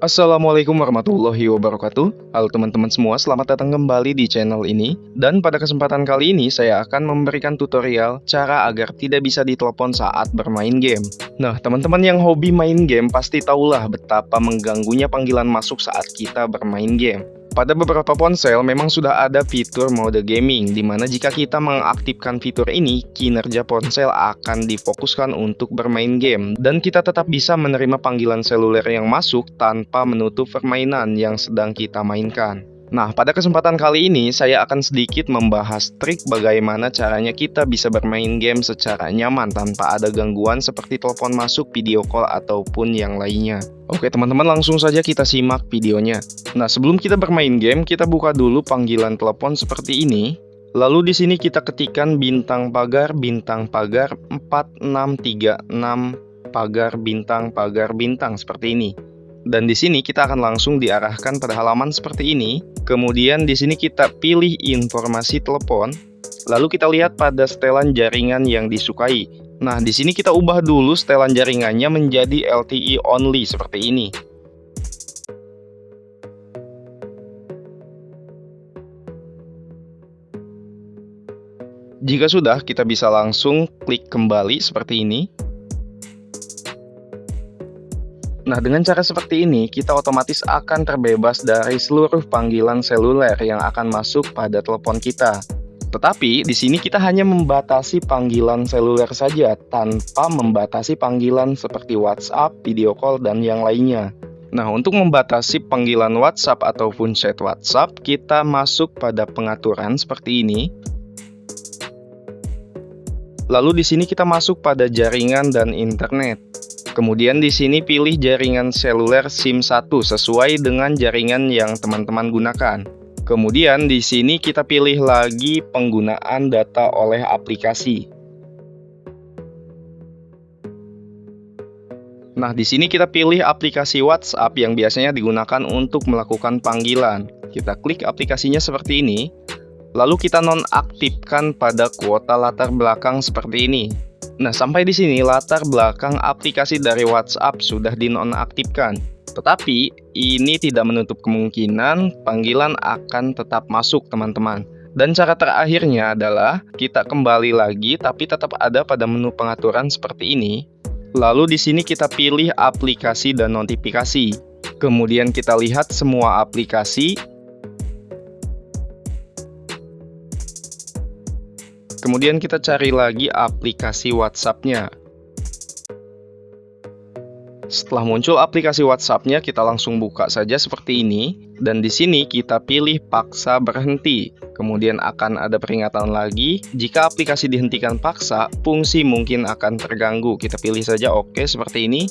Assalamualaikum warahmatullahi wabarakatuh. Halo teman-teman semua, selamat datang kembali di channel ini. Dan pada kesempatan kali ini saya akan memberikan tutorial cara agar tidak bisa ditelepon saat bermain game. Nah teman-teman yang hobi main game pasti tahulah betapa mengganggunya panggilan masuk saat kita bermain game pada beberapa ponsel memang sudah ada fitur mode gaming, di mana jika kita mengaktifkan fitur ini, kinerja ponsel akan difokuskan untuk bermain game, dan kita tetap bisa menerima panggilan seluler yang masuk tanpa menutup permainan yang sedang kita mainkan. Nah, pada kesempatan kali ini saya akan sedikit membahas trik bagaimana caranya kita bisa bermain game secara nyaman tanpa ada gangguan seperti telepon masuk, video call, ataupun yang lainnya. Oke teman-teman langsung saja kita simak videonya. Nah, sebelum kita bermain game, kita buka dulu panggilan telepon seperti ini. Lalu di sini kita ketikkan bintang pagar, bintang pagar 4636 pagar bintang pagar bintang seperti ini. Dan di sini kita akan langsung diarahkan pada halaman seperti ini. Kemudian di sini kita pilih informasi telepon. Lalu kita lihat pada setelan jaringan yang disukai. Nah, di sini kita ubah dulu setelan jaringannya menjadi LTE only seperti ini. Jika sudah, kita bisa langsung klik kembali seperti ini. Nah, dengan cara seperti ini, kita otomatis akan terbebas dari seluruh panggilan seluler yang akan masuk pada telepon kita. Tetapi, di sini kita hanya membatasi panggilan seluler saja, tanpa membatasi panggilan seperti WhatsApp, video call, dan yang lainnya. Nah, untuk membatasi panggilan WhatsApp ataupun chat WhatsApp, kita masuk pada pengaturan seperti ini. Lalu di sini kita masuk pada jaringan dan internet. Kemudian di sini pilih jaringan seluler SIM 1 sesuai dengan jaringan yang teman-teman gunakan. Kemudian di sini kita pilih lagi penggunaan data oleh aplikasi. Nah, di sini kita pilih aplikasi WhatsApp yang biasanya digunakan untuk melakukan panggilan. Kita klik aplikasinya seperti ini, lalu kita nonaktifkan pada kuota latar belakang seperti ini. Nah, sampai di sini latar belakang aplikasi dari WhatsApp sudah dinonaktifkan. Tetapi, ini tidak menutup kemungkinan panggilan akan tetap masuk, teman-teman. Dan cara terakhirnya adalah kita kembali lagi tapi tetap ada pada menu pengaturan seperti ini. Lalu di sini kita pilih aplikasi dan notifikasi. Kemudian kita lihat semua aplikasi Kemudian kita cari lagi aplikasi WhatsApp-nya. Setelah muncul aplikasi WhatsApp-nya, kita langsung buka saja seperti ini. Dan di sini kita pilih paksa berhenti. Kemudian akan ada peringatan lagi. Jika aplikasi dihentikan paksa, fungsi mungkin akan terganggu. Kita pilih saja oke OK seperti ini.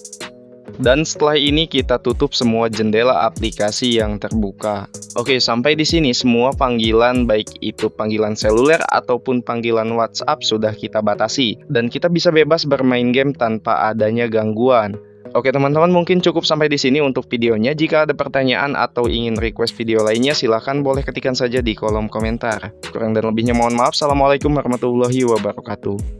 Dan setelah ini kita tutup semua jendela aplikasi yang terbuka. Oke, sampai di sini semua panggilan baik itu panggilan seluler ataupun panggilan WhatsApp sudah kita batasi dan kita bisa bebas bermain game tanpa adanya gangguan. Oke teman-teman mungkin cukup sampai di sini untuk videonya. Jika ada pertanyaan atau ingin request video lainnya silahkan boleh ketikkan saja di kolom komentar. Kurang dan lebihnya mohon maaf. Assalamualaikum warahmatullahi wabarakatuh.